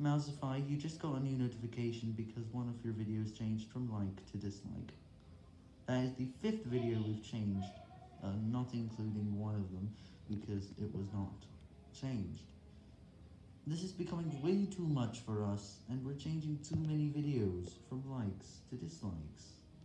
Mousify, you just got a new notification because one of your videos changed from like to dislike. That is the fifth video we've changed, uh, not including one of them, because it was not changed. This is becoming way too much for us, and we're changing too many videos from likes to dislikes.